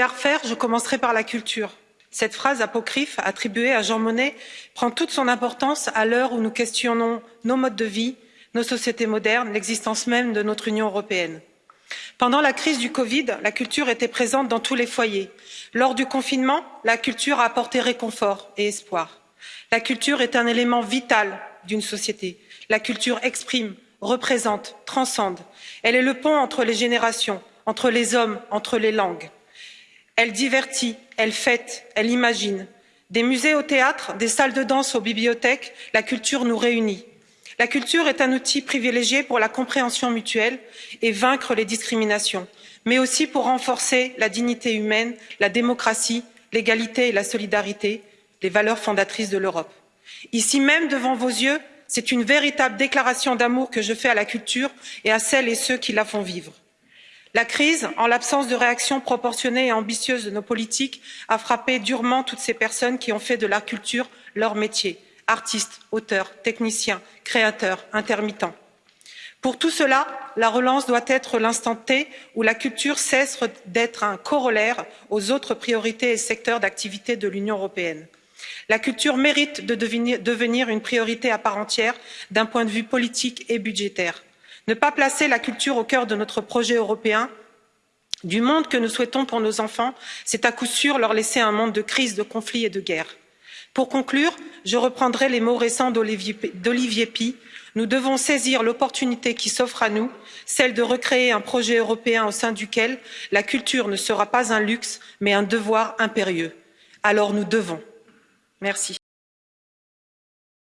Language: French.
À refaire, je commencerai par la culture. Cette phrase apocryphe attribuée à Jean Monnet prend toute son importance à l'heure où nous questionnons nos modes de vie, nos sociétés modernes, l'existence même de notre Union européenne. Pendant la crise du Covid, la culture était présente dans tous les foyers. Lors du confinement, la culture a apporté réconfort et espoir. La culture est un élément vital d'une société. La culture exprime, représente, transcende. Elle est le pont entre les générations, entre les hommes, entre les langues. Elle divertit, elle fête, elle imagine. Des musées au théâtre, des salles de danse aux bibliothèques, la culture nous réunit. La culture est un outil privilégié pour la compréhension mutuelle et vaincre les discriminations, mais aussi pour renforcer la dignité humaine, la démocratie, l'égalité et la solidarité, les valeurs fondatrices de l'Europe. Ici même, devant vos yeux, c'est une véritable déclaration d'amour que je fais à la culture et à celles et ceux qui la font vivre. La crise, en l'absence de réaction proportionnée et ambitieuse de nos politiques, a frappé durement toutes ces personnes qui ont fait de la culture leur métier artistes, auteurs, techniciens, créateurs, intermittents. Pour tout cela, la relance doit être l'instant T où la culture cesse d'être un corollaire aux autres priorités et secteurs d'activité de l'Union européenne. La culture mérite de devenir une priorité à part entière d'un point de vue politique et budgétaire. Ne pas placer la culture au cœur de notre projet européen, du monde que nous souhaitons pour nos enfants, c'est à coup sûr leur laisser un monde de crise, de conflits et de guerre. Pour conclure, je reprendrai les mots récents d'Olivier Py. Nous devons saisir l'opportunité qui s'offre à nous, celle de recréer un projet européen au sein duquel la culture ne sera pas un luxe, mais un devoir impérieux. Alors nous devons. Merci.